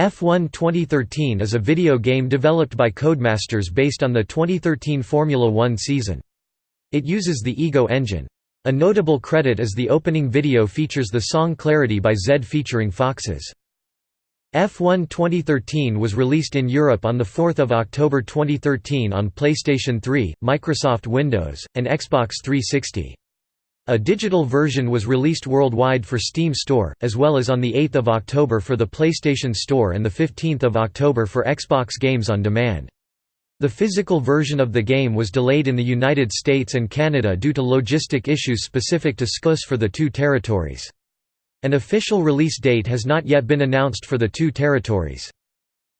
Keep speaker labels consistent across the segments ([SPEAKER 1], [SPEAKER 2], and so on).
[SPEAKER 1] F1 2013 is a video game developed by Codemasters based on the 2013 Formula One season. It uses the Ego engine. A notable credit is the opening video features the song Clarity by Zedd featuring Foxes. F1 2013 was released in Europe on 4 October 2013 on PlayStation 3, Microsoft Windows, and Xbox 360. A digital version was released worldwide for Steam Store, as well as on 8 October for the PlayStation Store and 15 October for Xbox Games on Demand. The physical version of the game was delayed in the United States and Canada due to logistic issues specific to SCUS for the two territories. An official release date has not yet been announced for the two territories.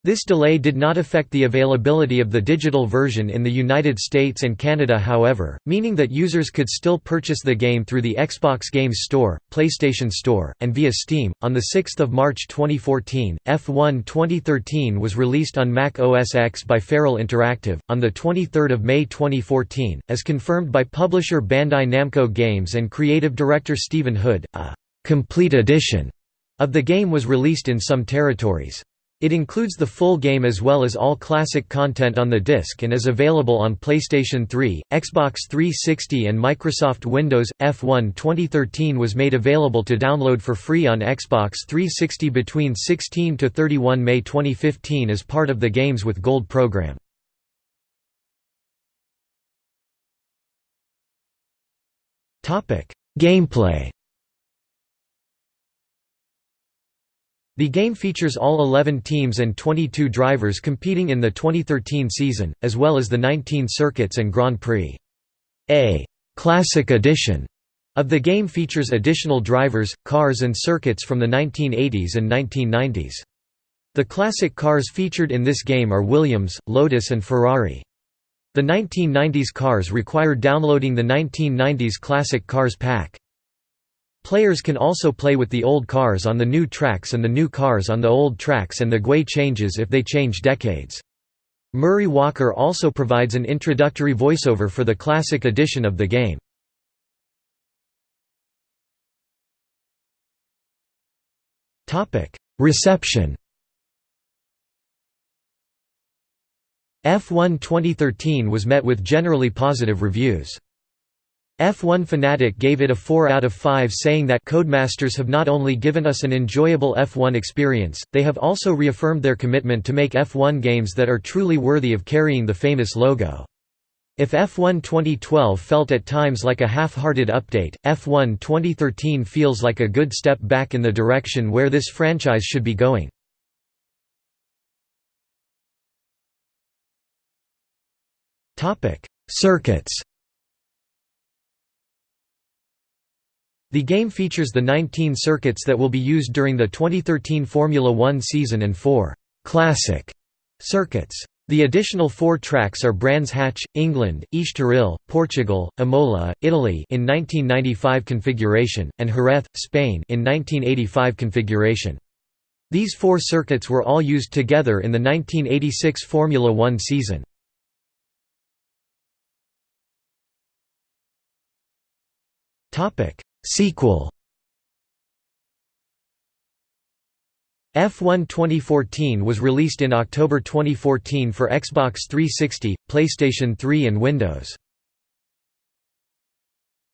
[SPEAKER 1] This delay did not affect the availability of the digital version in the United States and Canada however, meaning that users could still purchase the game through the Xbox Games Store, PlayStation Store, and via Steam. On 6 March 2014, F1 2013 was released on Mac OS X by Feral Interactive, on 23 May 2014, as confirmed by publisher Bandai Namco Games and creative director Stephen Hood, a «complete edition» of the game was released in some territories. It includes the full game as well as all classic content on the disc and is available on PlayStation 3, Xbox 360 and Microsoft Windows. F1 2013 was made available to download for free on Xbox 360 between 16 to 31 May 2015 as part of the Games with Gold program. Gameplay The game features all 11 teams and 22 drivers competing in the 2013 season, as well as the 19 circuits and Grand Prix. A «Classic Edition» of the game features additional drivers, cars and circuits from the 1980s and 1990s. The classic cars featured in this game are Williams, Lotus and Ferrari. The 1990s cars require downloading the 1990s Classic Cars pack. Players can also play with the old cars on the new tracks and the new cars on the old tracks and the GUI changes if they change decades. Murray Walker also provides an introductory voiceover for the classic edition of the game. Reception F1 2013 was met with generally positive reviews. F1 Fanatic gave it a 4 out of 5 saying that Codemasters have not only given us an enjoyable F1 experience, they have also reaffirmed their commitment to make F1 games that are truly worthy of carrying the famous logo. If F1 2012 felt at times like a half-hearted update, F1 2013 feels like a good step back in the direction where this franchise should be going. Circuits The game features the 19 circuits that will be used during the 2013 Formula One season and four «classic» circuits. The additional four tracks are Brands Hatch, England, Estoril, Portugal, Imola, Italy in 1995 configuration, and Jerez, Spain in 1985 configuration. These four circuits were all used together in the 1986 Formula One season. Topic: Sequel F1 2014 was released in October 2014 for Xbox 360, PlayStation 3 and Windows.